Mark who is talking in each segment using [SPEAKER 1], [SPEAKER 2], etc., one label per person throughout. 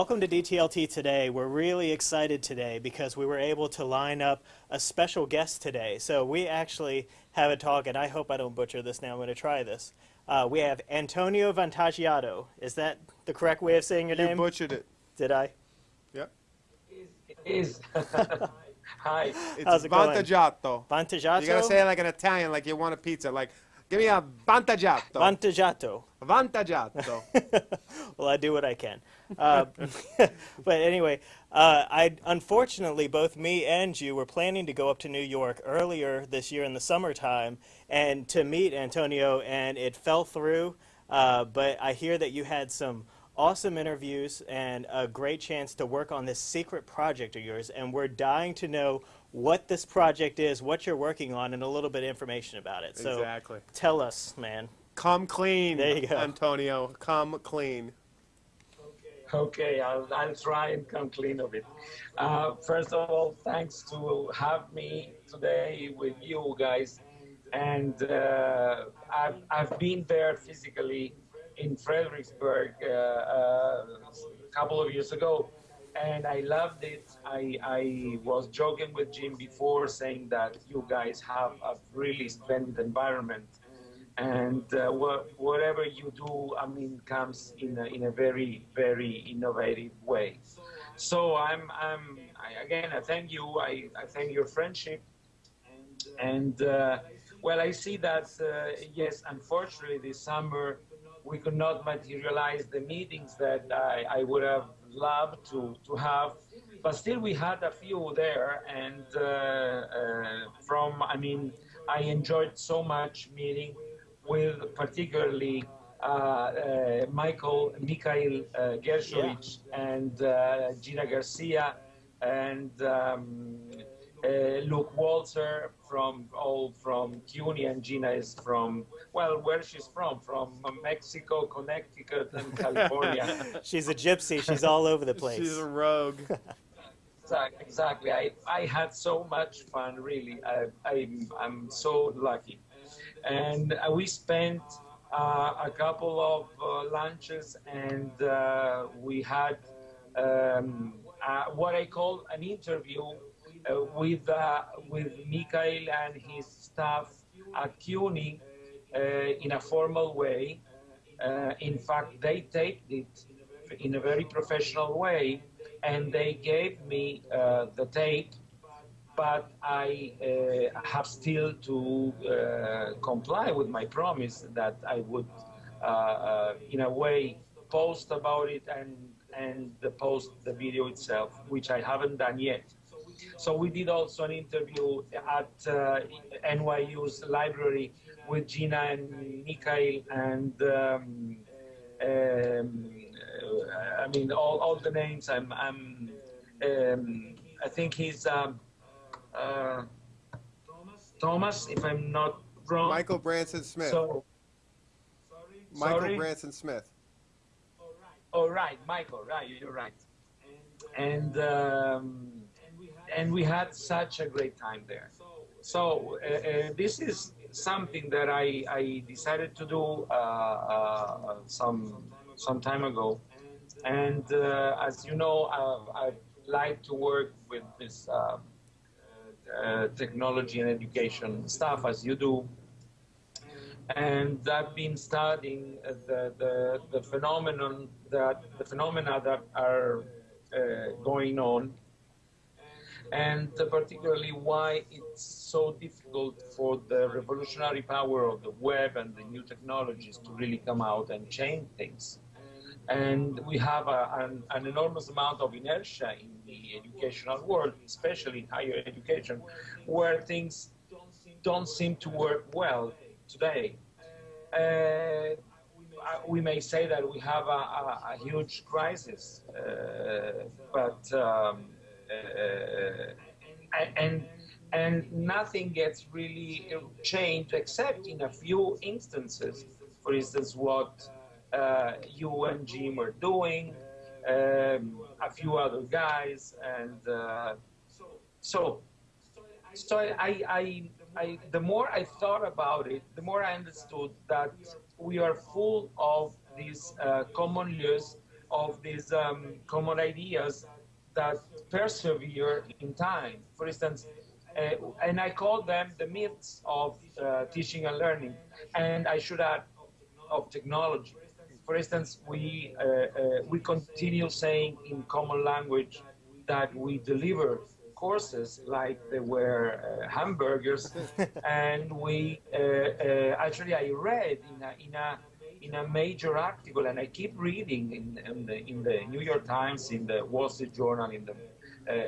[SPEAKER 1] Well, welcome to DTLT today. We're really excited today because we were able to line up a special guest today. So we actually have a talk, and I hope I don't butcher this now. I'm going to try this. Uh, we have Antonio Vantaggiato. Is that the correct way of saying your
[SPEAKER 2] You
[SPEAKER 1] name?
[SPEAKER 2] You butchered it.
[SPEAKER 1] Did I?
[SPEAKER 2] Yep.
[SPEAKER 3] is hi
[SPEAKER 2] It's
[SPEAKER 1] How's it going?
[SPEAKER 2] vantaggiato.
[SPEAKER 1] Vantaggiato?
[SPEAKER 2] You gotta say it like an Italian, like you want a pizza. Like, give me a vantaggiato.
[SPEAKER 1] Vantaggiato.
[SPEAKER 2] vantaggiato.
[SPEAKER 1] well, I do what I can. Uh, but anyway, uh, I unfortunately both me and you were planning to go up to New York earlier this year in the summertime and to meet Antonio, and it fell through. Uh, but I hear that you had some awesome interviews and a great chance to work on this secret project of yours, and we're dying to know what this project is, what you're working on, and a little bit of information about it. So
[SPEAKER 2] Exactly.
[SPEAKER 1] tell us, man.
[SPEAKER 2] Come clean,
[SPEAKER 1] There you go.
[SPEAKER 2] Antonio. Come clean.
[SPEAKER 3] okay I'll, I'll try and come clean of it uh, first of all thanks to have me today with you guys and uh, I've, I've been there physically in fredericksburg uh, uh, a couple of years ago and I loved it. I, I was joking with Jim before saying that you guys have a really splendid environment and uh, wha- whatever you do, I mean, comes in a, in a very, very innovative way. So I'm, I'm I, again, I thank you. I, I thank your friendship. And uh, well, I see that, uh, yes, unfortunately, this summer we could not materialize the meetings that I, I would have loved to, to have. But still, we had a few there. And uh, uh, from, I mean, I enjoyed so much meeting with particularly uh, uh, Michael, Mikhail uh, Gershovich and uh, Gina Garcia and um, uh, Luke Waltzer from all from CUNY and Gina is from well where she's from from Mexico, Connecticut and California.
[SPEAKER 1] She's a gypsy. She's all over the place.
[SPEAKER 2] She's a rogue.
[SPEAKER 3] Exact- Exactly. I, I had so much fun, really. I, I'm, I'm so lucky. And uh, we spent uh, a couple of uh, lunches and uh, we had um, uh, what I call an interview with, uh, with Mikhail and his staff at CUNY uh, in a formal way. Uh, in fact, they taped it in a very professional way and they gave me the tape, but I uh, have still to uh, comply with my promise that I would, uh, in a way, post about it and and the post the video itself, which I haven't done yet. So we did also an interview at uh, NYU's library with Gina and Mikhail and. Um, um, uh, I mean, all, all the names. I'm, I'm um, I think he's um, uh, Thomas, if I'm not wrong.
[SPEAKER 2] Michael Branson Smith.
[SPEAKER 3] So,
[SPEAKER 2] Michael
[SPEAKER 3] sorry?
[SPEAKER 2] Branson Smith.
[SPEAKER 3] oh right, Michael, right, you're right. And um, and we had such a great time there. So uh, uh, this is something that I, I decided to do uh, uh, some some time ago. And as you know, I, I like to work with this technology and education stuff as you do. And I've been studying the, the, the phenomenon that the phenomena that are uh, going on and particularly why it's so difficult for the revolutionary power of the web and the new technologies to really come out and change things. And we have a, an, an enormous amount of inertia in the educational world, especially in higher education, where things don't seem to work well today. Uh, we may say that we have a, a, a huge crisis, uh, but um, and and nothing gets really changed except in a few instances. For instance, what uh, you and Jim are doing, um, a few other guys, and uh, so so I, I, I, the more I thought about it, the more I understood that we are full of these uh, common lieux of these um, common ideas that persevere in time. For instance, uh, and I call them the myths of uh, teaching and learning. And I should add, of technology. For instance, we, uh, uh we continue saying in common language that we deliver courses like they were uh, hamburgers. and we, uh, actually, I read in a, in a in a major article, and I keep reading in, in, the, in the New York Times, in the Wall Street Journal, in the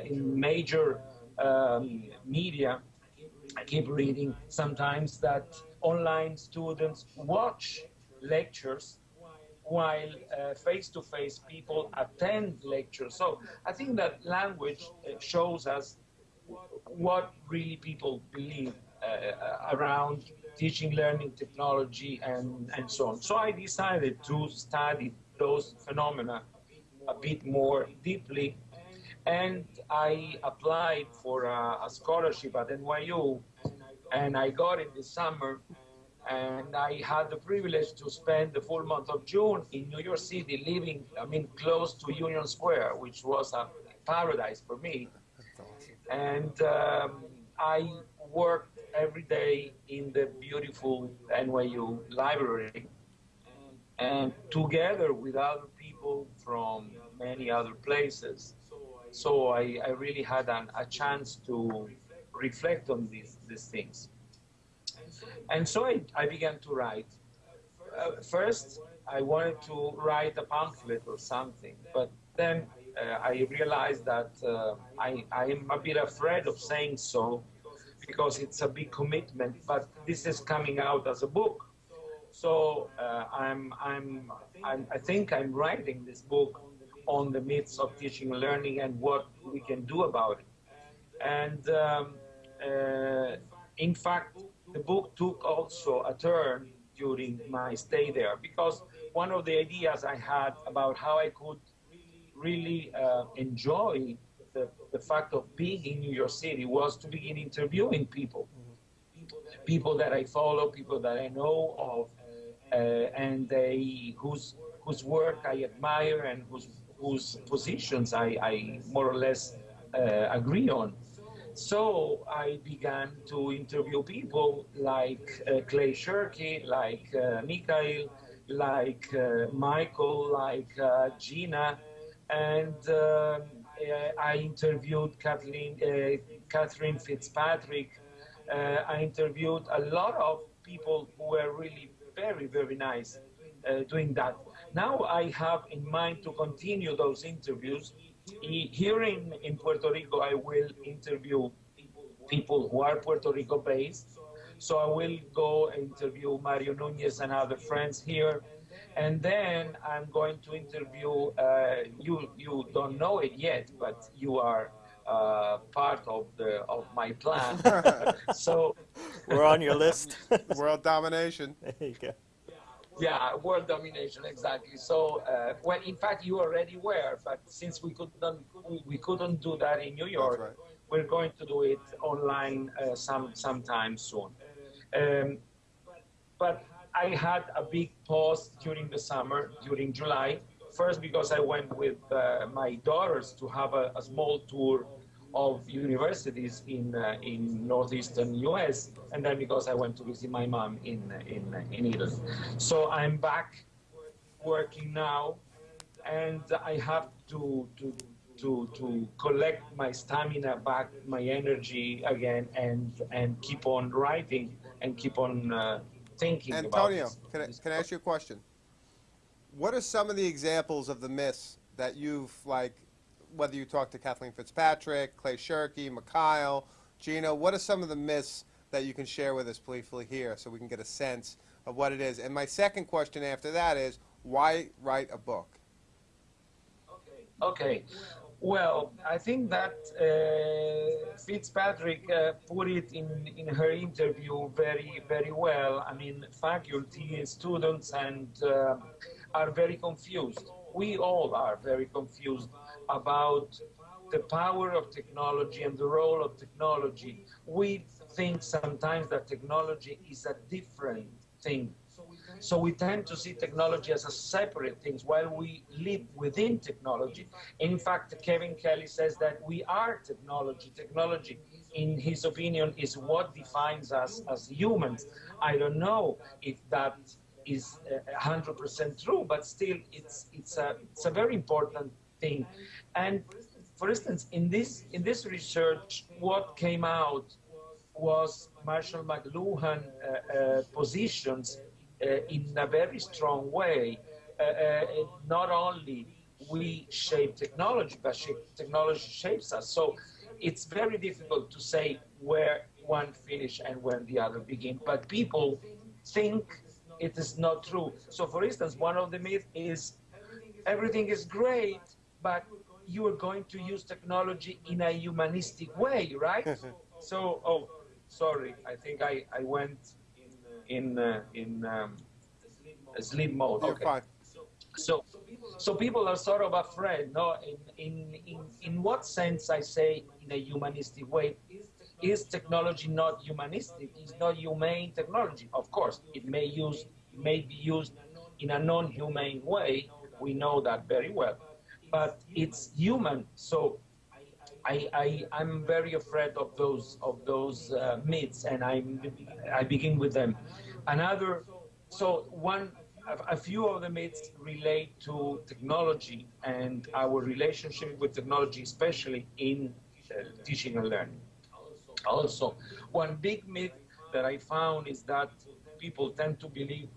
[SPEAKER 3] in major um, media, I keep reading sometimes that online students watch lectures while face to face people attend lectures. So I think that language uh, shows us what really people believe uh, around teaching, learning, technology, and, and so on. So I decided to study those phenomena a bit more deeply and I applied for a, a, scholarship at NYU, and I got it this summer. And I had the privilege to spend the full month of June in New York City, living, I mean, close to Union Square, which was a paradise for me. And um, I worked every day in the beautiful NYU library, and together with other people from many other places. So I, I really had an, a chance to reflect on these, these things. And so I, I began to write. Uh, first, I wanted to write a pamphlet or something, but then uh, I realized that uh, I, I am a bit afraid of saying so because it's a big commitment, but this is coming out as a book. So uh, I'm, I'm, I'm, I think I'm writing this book on the myths of teaching and learning and what we can do about it. And um, uh, in fact, the book took also a turn during my stay there because one of the ideas I had about how I could really uh, enjoy the, the fact of being in New York City was to begin interviewing people, people that I follow, people that I know of, uh, and they whose whose work I admire and whose whose positions I, I more or less uh, agree on. So I began to interview people like uh, Clay Shirky, like uh, Mikhail, like uh, Michael, like uh, Gina, and uh, Uh, I interviewed Kathleen, uh, Catherine Fitzpatrick. Uh, I interviewed a lot of people who were really very, very nice doing that. Now I have in mind to continue those interviews. Here in, in Puerto Rico, I will interview people who are Puerto Rico based. So I will go interview Mario Nunez and other friends here. And then I'm going to interview, uh, you, you don't know it yet, but you are uh, part of the of my plan. so
[SPEAKER 1] we're on your list.
[SPEAKER 2] World domination.
[SPEAKER 1] There you go.
[SPEAKER 3] Yeah, world domination, exactly. So, uh, well, in fact, you already were, but since we couldn't, we couldn't do that in New York, right. we're going to do it online uh, some sometime soon. Um, but I had a big pause during the summer, during July. First, because I went with uh, my daughters to have a, a small tour of universities in uh, in northeastern U.S. and then because I went to visit my mom in in in Italy. So I'm back working now, and I have to to to to collect my stamina back, my energy again, and and keep on writing and keep on uh, thinking.
[SPEAKER 2] Antonio, can I, can I ask you a question? What are some of the examples of the myths that you've like whether you talk to Kathleen Fitzpatrick, Clay Shirky, Mikhail, Gino, what are some of the myths that you can share with us briefly here so we can get a sense of what it is? And my second question after that is, why write a book?
[SPEAKER 3] Okay. Okay. Well, I think that uh, Fitzpatrick uh, put it in, in her interview very, very well. I mean, faculty, students, and uh, are very confused. We all are very confused about the power of technology and the role of technology. We think sometimes that technology is a different thing. So we tend to see technology as a separate thing while we live within technology. In fact, Kevin Kelly says that we are technology. Technology, in his opinion, is what defines us as humans. I don't know if that is uh, 100% true, but still, it's it's a it's a very important thing. And for instance, in this in this research, what came out was Marshall McLuhan uh, uh, positions uh, in a very strong way. Uh, uh, not only we shape technology, but shape, technology shapes us. So it's very difficult to say where one finish and when the other begin. But people think it is not true. So, for instance, one of the myths is everything is great, but you are going to use technology in a humanistic way, right? so, oh, sorry, I think I, I went in uh, in um, sleep mode.
[SPEAKER 2] You're
[SPEAKER 3] okay.
[SPEAKER 2] fine.
[SPEAKER 3] So, so people are sort of afraid. No, in, in in in what sense I say in a humanistic way? Is technology not humanistic? Is not humane technology? Of course, it may use may be used in a non-humane way. We know that very well, but it's human. So I, I I'm very afraid of those of those uh, myths, and I I begin with them. Another, so one a, a few of the myths relate to technology and our relationship with technology, especially in uh, teaching and learning. Also, one big myth that I found is that people tend to believe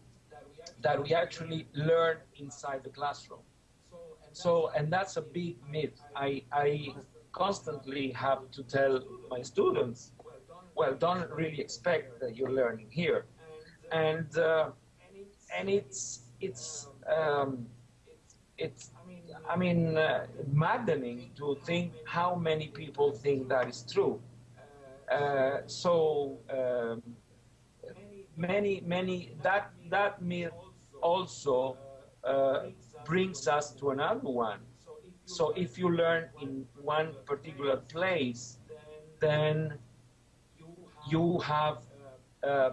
[SPEAKER 3] that we actually learn inside the classroom. So, and that's a big myth. I, I constantly have to tell my students, well, don't really expect that you're learning here. And, uh, and it's, it's, um, it's, I mean, uh, maddening to think how many people think that is true. Uh, so um, many, many that that myth also uh, brings us to another one. So if you learn in one particular place, then you have uh,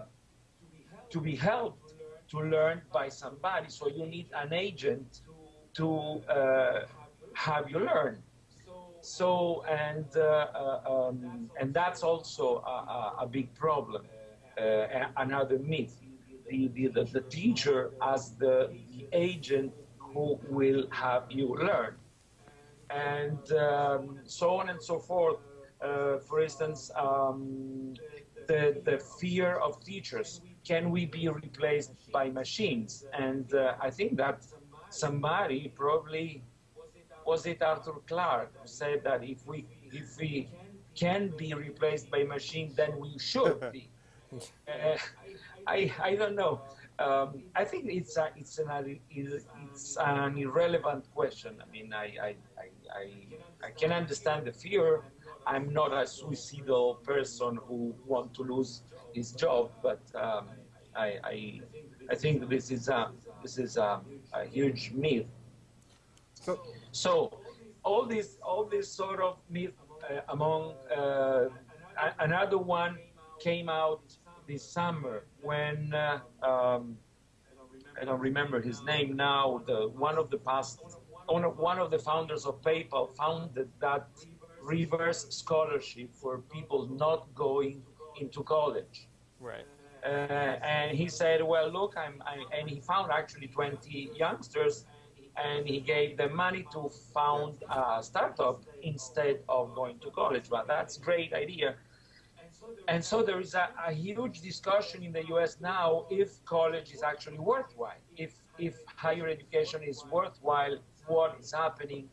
[SPEAKER 3] to be helped to learn by somebody. So you need an agent to uh, have you learn. So and uh, uh, um, and that's also a, a, big problem. Uh, another myth: the, the, the teacher as the, the, agent who will have you learn, and um, so on and so forth. Uh, for instance, um, the the fear of teachers: can we be replaced by machines? And uh, I think that somebody probably was it Arthur Clarke who said that if we if we can be replaced by machine, then we should be. Uh, I I don't know. Um, I think it's a, it's an it's an irrelevant question. I mean, I I, I, I, I can understand the fear. I'm not a suicidal person who want to lose his job, but um, I, I I think this is a this is a, a huge myth.
[SPEAKER 2] So,
[SPEAKER 3] so all this, all this sort of myth uh, among uh, another one came out this summer when uh, um, I don't remember his name now. The one of the past, one of, one of the founders of PayPal founded that reverse scholarship for people not going into college.
[SPEAKER 1] Right.
[SPEAKER 3] Uh, and he said, "Well, look, I'm," I, and he found actually 20 youngsters and he gave them money to found a startup instead of going to college. But that's a great idea. And so there is a, a, huge discussion in the US now if college is actually worthwhile, if, if higher education is worthwhile, what is happening.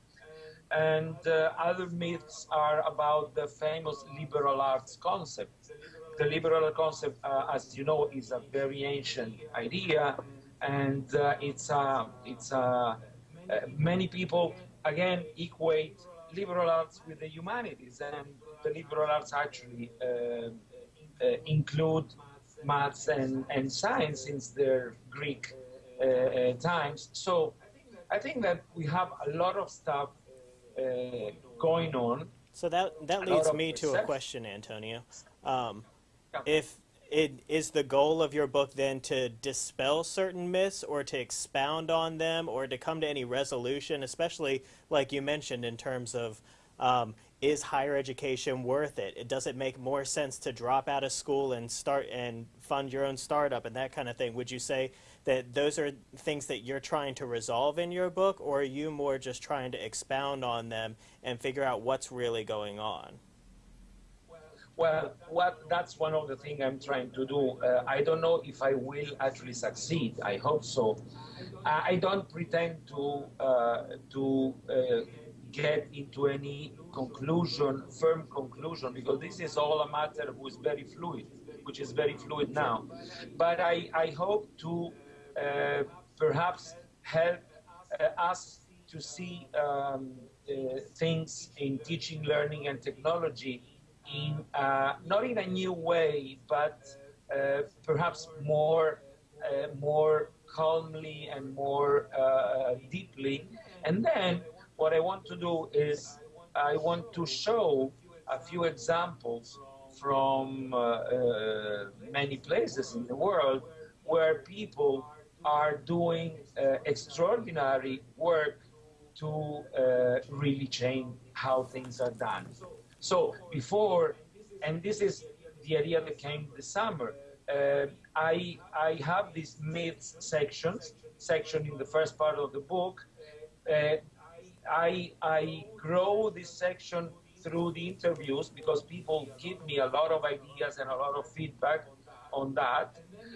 [SPEAKER 3] And uh, other myths are about the famous liberal arts concept. The liberal concept, uh, as you know, is a very ancient idea, and uh, it's a, it's a, uh, many people, again, equate liberal arts with the humanities, and the liberal arts actually uh, uh, include maths and, and science since their Greek times. So I think that we have a lot of stuff going on.
[SPEAKER 1] So that that leads me to a question, Antonio. Um, if it, is the goal of your book then to dispel certain myths or to expound on them or to come to any resolution, especially like you mentioned in terms of um, is higher education worth it? it? Does it make more sense to drop out of school and start and fund your own startup and that kind of thing? Would you say that those are things that you're trying to resolve in your book, or are you more just trying to expound on them and figure out what's really going on?
[SPEAKER 3] Well, what that's one of the things I'm trying to do. Uh, I don't know if I will actually succeed. I hope so. I don't pretend to uh, to uh, get into any conclusion, firm conclusion, because this is all a matter who is very fluid, which is very fluid now. But I, I hope to uh, perhaps help uh, us to see um, uh, things in teaching, learning, and technology in uh, not in a new way, but uh, perhaps more uh, more calmly and more deeply. And then what I want to do is I want to show a few examples from uh, uh, many places in the world where people are doing uh, extraordinary work to uh, really change how things are done. So before, and this is the idea that came this summer, uh, I, I have these myths sections, section in the first part of the book, uh, I, I grow this section through the interviews because people give me a lot of ideas and a lot of feedback on that.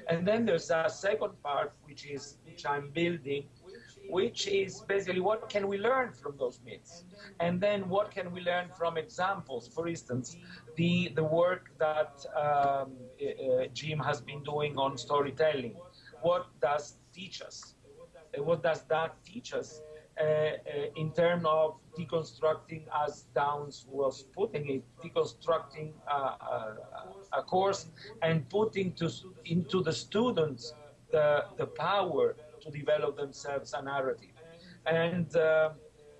[SPEAKER 3] And then there's a second part, which is which I'm building, which is basically what can we learn from those myths, and then what can we learn from examples. For instance, the the work that um, uh, Jim has been doing on storytelling. What does teach us? What does that teach us? Uh, uh, in terms of deconstructing, as Downes was putting it, deconstructing uh, a course and putting to, into the students the, the power to develop themselves a narrative. And uh,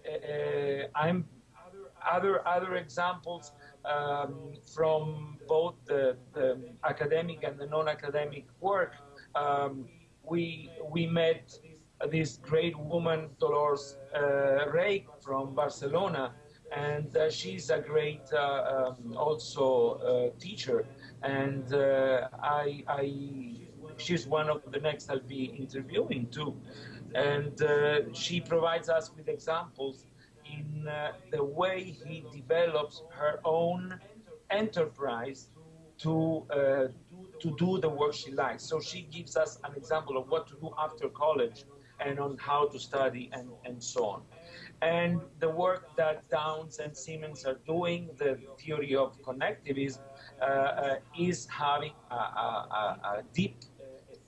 [SPEAKER 3] uh, I'm other other examples um, from both the, the, academic and the non-academic work. Um, we we met this great woman, Dolors uh, Reig from Barcelona, and uh, she's a great uh, um, also uh, teacher. And uh, I, I, she's one of the next I'll be interviewing too. And uh, she provides us with examples in the way he develops her own enterprise to to do the work she likes. So she gives us an example of what to do after college and on how to study and, and so on. And the work that Downes and Siemens are doing, the theory of connectivism, uh, uh, is having a, a, a deep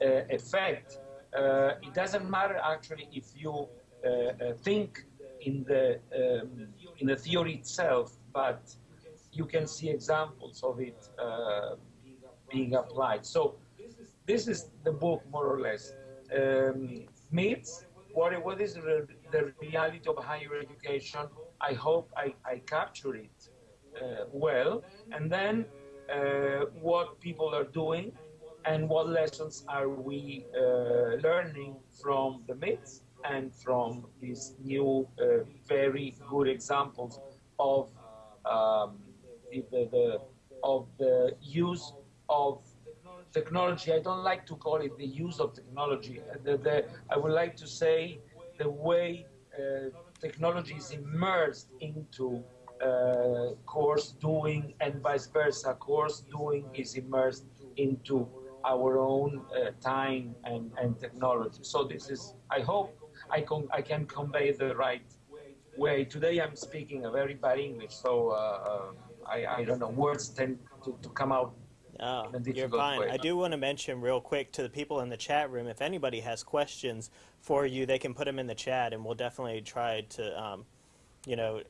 [SPEAKER 3] uh, effect. Uh, it doesn't matter actually if you uh, uh, think in the um, in the theory itself, but you can see examples of it being applied. So this is the book more or less. Um, myths, what, what is the, the reality of higher education. I hope I, I capture it uh, well. And then uh, what people are doing and what lessons are we uh, learning from the myths and from these new, uh, very good examples of um, the, the, the, of the use of technology. I don't like to call it the use of technology. The, the, I would like to say the way uh, technology is immersed into uh, course doing and vice versa. Course doing is immersed into our own uh, time and, and technology. So this is, I hope I, con- I can convey the right way. Today I'm speaking a very bad English, so uh, uh, I, I don't know, words tend to, to come out
[SPEAKER 1] Oh, you're fine. Way. I do want to mention real quick to the people in the chat room, if anybody has questions for you, they can put them in the chat, and we'll definitely try to, um, you know,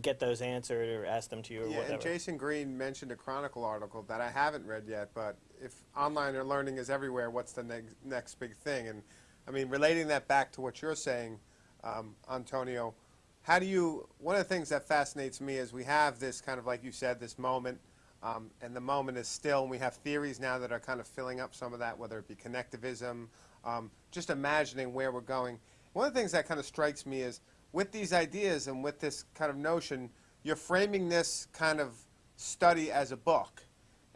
[SPEAKER 1] get those answered or ask them to you or
[SPEAKER 2] yeah,
[SPEAKER 1] whatever.
[SPEAKER 2] and Jason Green mentioned a Chronicle article that I haven't read yet, but if online learning is everywhere, what's the next next big thing? And I mean, relating that back to what you're saying, um, Antonio, how do you? One of the things that fascinates me is we have this kind of like you said, this moment um, and the moment is still, and we have theories now that are kind of filling up some of that, whether it be connectivism, um, just imagining where we're going. One of the things that kind of strikes me is with these ideas and with this kind of notion, you're framing this kind of study as a book.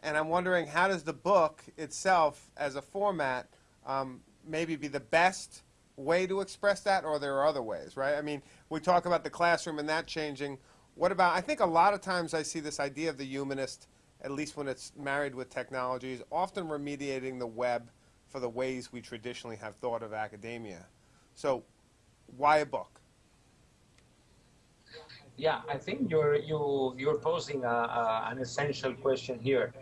[SPEAKER 2] And I'm wondering how does the book itself, as a format, um, maybe be the best way to express that, or there are other ways, right? I mean, we talk about the classroom and that changing. What about, I think a lot of times I see this idea of the humanist, at least when it's married with technology, is often remediating the web for the ways we traditionally have thought of academia. So, why a book?
[SPEAKER 3] Yeah, I think you're you you're posing a, a, an essential question here.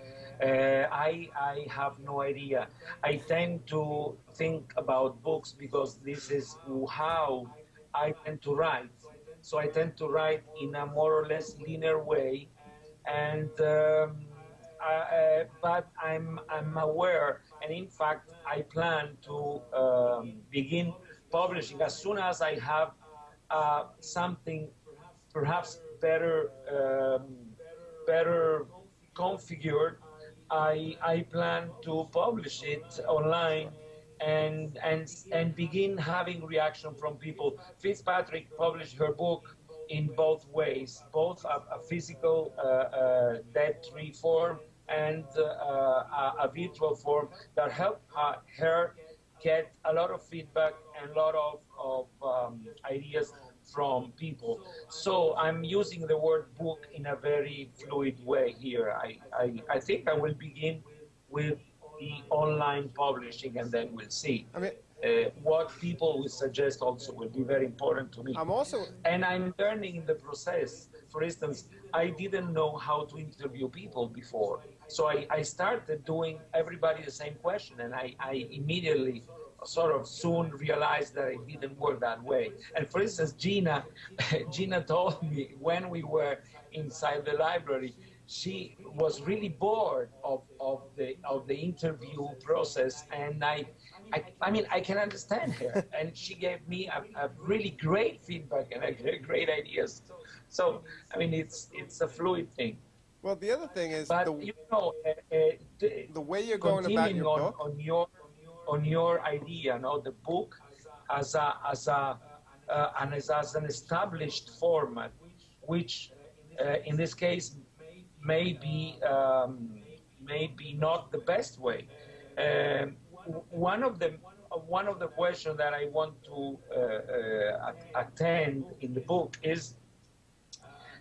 [SPEAKER 3] Uh, I I have no idea. I tend to think about books because this is how I tend to write. So I tend to write in a more or less linear way, and um, but I'm I'm aware, and in fact I plan to um, begin publishing as soon as I have uh, something perhaps better um, better configured. I I plan to publish it online and and and begin having reaction from people. Fitzpatrick published her book in both ways, both a, a physical uh, uh, dead-tree form and uh, a, a, virtual form that helped her get a lot of feedback and a lot of, of um, ideas from people. So I'm using the word book in a very fluid way here. I, I, I think I will begin with the online publishing and then we'll see.
[SPEAKER 2] I mean,
[SPEAKER 3] uh, what people will suggest also will be very important to me.
[SPEAKER 2] I'm also.
[SPEAKER 3] And I'm learning in the process. For instance, I didn't know how to interview people before. So I, I started doing everybody the same question, and I, I immediately sort of soon realized that it didn't work that way. And for instance, Gina, Gina told me when we were inside the library, she was really bored of, of the of the interview process, and I, I, I mean, I can understand her, and she gave me a, a really great feedback and a great ideas. So, I mean, it's it's a fluid thing.
[SPEAKER 2] Well, the other thing is,
[SPEAKER 3] but
[SPEAKER 2] the,
[SPEAKER 3] you know, uh, uh, the,
[SPEAKER 2] way you're going about your
[SPEAKER 3] on,
[SPEAKER 2] book.
[SPEAKER 3] on your on your idea, no, the book as a as a uh, and as, as an established format, which uh, in this case may be um, may be not the best way. Um, one of the one of the questions that I want to uh, uh attend in the book is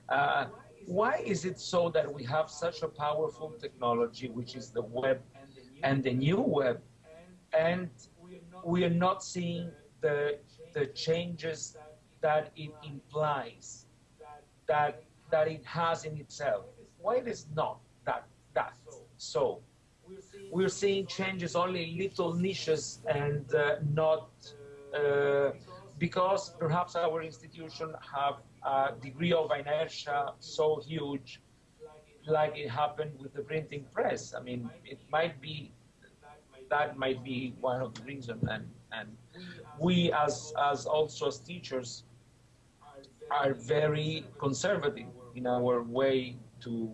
[SPEAKER 3] uh, why is it so that we have such a powerful technology, which is the web and the new web, and we are not seeing the the changes that it implies, that that it has in itself. Why it is not that that so? We're seeing changes only in little niches and uh, not uh, because perhaps our institution have a degree of inertia so huge like it happened with the printing press. I mean, it might be that might be one of the reasons. And, and we, as, as also as teachers, are very conservative in our way to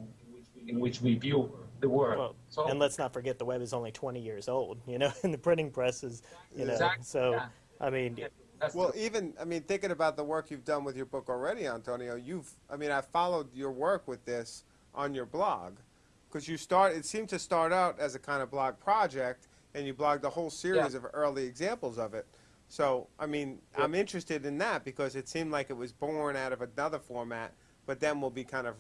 [SPEAKER 3] in which we view the world.
[SPEAKER 1] Well,
[SPEAKER 3] so,
[SPEAKER 1] and let's not forget the web is only 20 years old, you know, and the printing press is, you know,
[SPEAKER 3] Exactly,
[SPEAKER 1] so,
[SPEAKER 3] yeah.
[SPEAKER 1] I mean,
[SPEAKER 3] yeah, that's
[SPEAKER 2] Well, even I mean, thinking about the work you've done with your book already, Antonio, you've I mean, I followed your work with this on your blog because you start. It seemed to start out as a kind of blog project, and you blogged a whole series
[SPEAKER 3] Yeah.
[SPEAKER 2] of early examples of it. So, I mean,
[SPEAKER 3] Yeah.
[SPEAKER 2] I'm interested in that because it seemed like it was born out of another format, but then will be kind of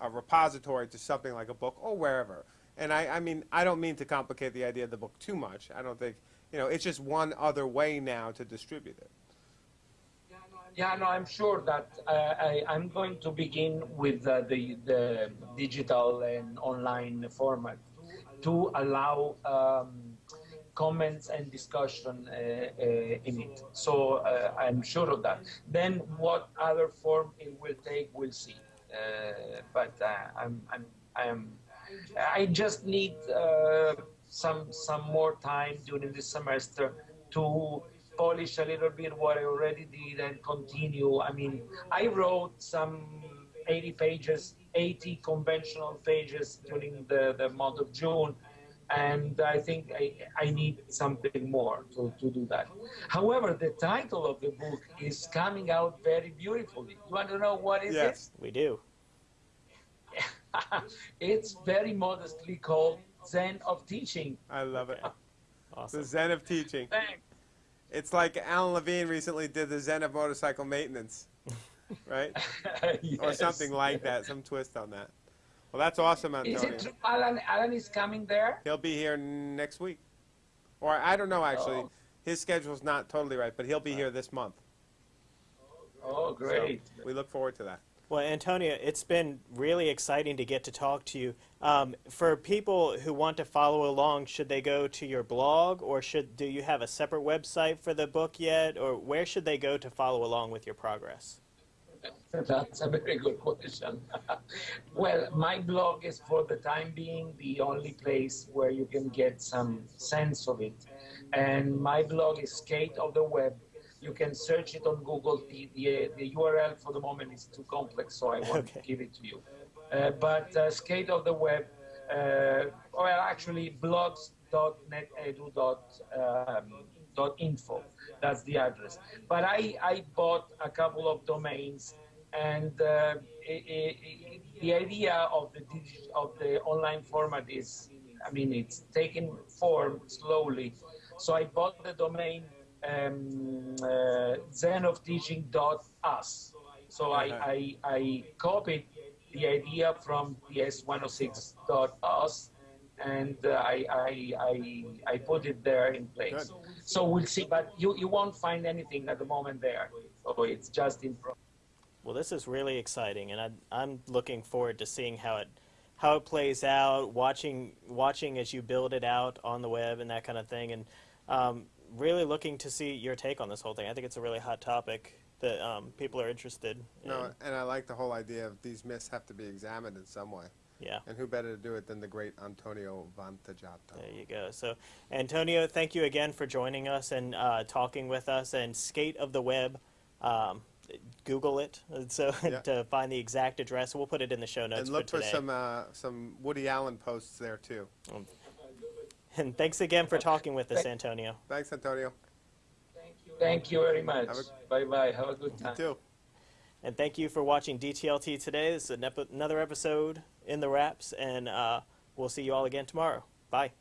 [SPEAKER 2] a repository to something like a book or wherever. And I, I mean, I don't mean to complicate the idea of the book too much. I don't think, you know, it's just one other way now to distribute it.
[SPEAKER 3] Yeah, no, I'm sure that uh, I, I'm going to begin with uh, the, the digital and online format to allow um, comments and discussion uh, uh, in it. So uh, I'm sure of that. Then what other form it will take, we'll see. Uh, but I'm, I'm, I'm, I just need some some more time during the semester to polish a little bit what I already did and continue. I mean, I wrote some 80 pages 80 conventional pages during the, the month of June. And I think I, I need something more to, to do that. However, the title of the book is coming out very beautifully. You want to know what is
[SPEAKER 2] Yes.
[SPEAKER 1] We do.
[SPEAKER 3] it's very modestly called Zen of Teaching.
[SPEAKER 2] I love it.
[SPEAKER 1] Awesome.
[SPEAKER 2] The Zen of teaching.
[SPEAKER 3] Thanks.
[SPEAKER 2] It's like Alan Levine recently did the Zen of motorcycle maintenance, right? Or something like that, some twist on that. Well, that's awesome,
[SPEAKER 3] Is it true Alan, Alan is coming there?
[SPEAKER 2] He'll be here next week. Or I don't know, actually.
[SPEAKER 3] Oh.
[SPEAKER 2] His schedule's not totally right, but he'll be here this month.
[SPEAKER 3] Oh, great.
[SPEAKER 2] We look forward to that.
[SPEAKER 1] Well, Antonia, it's been really exciting to get to talk to you. Um, for people who want to follow along, should they go to your blog, or should do you have a separate website for the book yet, or where should they go to follow along with your progress?
[SPEAKER 3] That's a very good question. well, my blog is for the time being the only place where you can get some sense of it. And my blog is Skate of the Web. You can search it on Google. The, the, the URL for the moment is too complex, so I won't
[SPEAKER 1] Okay.
[SPEAKER 3] give it to you. Uh, but uh, Skate of the Web, uh, well, actually, blogs.netedu.info. That's the address. But I, I bought a couple of domains, and uh, i i i the idea of the of the online format is, I mean, it's taking form slowly. So I bought the domain um, uh, zenofteaching.us. So I, I, I copied the idea from the S106.us and uh, I, I, I, I put it there in place.
[SPEAKER 2] Good.
[SPEAKER 3] So we'll see, but you, you won't find anything at the moment there. So it's just in progress.
[SPEAKER 1] Well, this is really exciting, and I, I'm looking forward to seeing how it how it plays out, watching watching as you build it out on the web and that kind of thing, and um, really looking to see your take on this whole thing. I think it's a really hot topic that um, people are interested. In.
[SPEAKER 2] No, and I like the whole idea of these myths have to be examined in some way.
[SPEAKER 1] Yeah.
[SPEAKER 2] And who better to do it than the great Antonio Vantaggiato?
[SPEAKER 1] There you go. So, Antonio, thank you again for joining us and uh, talking with us. And Skate of the Web, um, Google it so
[SPEAKER 2] Yeah.
[SPEAKER 1] to find the exact address. We'll put it in the show notes
[SPEAKER 2] And look
[SPEAKER 1] for
[SPEAKER 2] for some uh, some Woody Allen posts there too.
[SPEAKER 1] And thanks again for talking with us, Antonio.
[SPEAKER 2] Thanks, Antonio.
[SPEAKER 3] Thank you Thank you very much. Bye bye. Have a good
[SPEAKER 2] You
[SPEAKER 3] time.
[SPEAKER 2] too.
[SPEAKER 1] And thank you for watching DTLT today. This is an epi- another episode in the wraps, and uh, we'll see you all again tomorrow. Bye.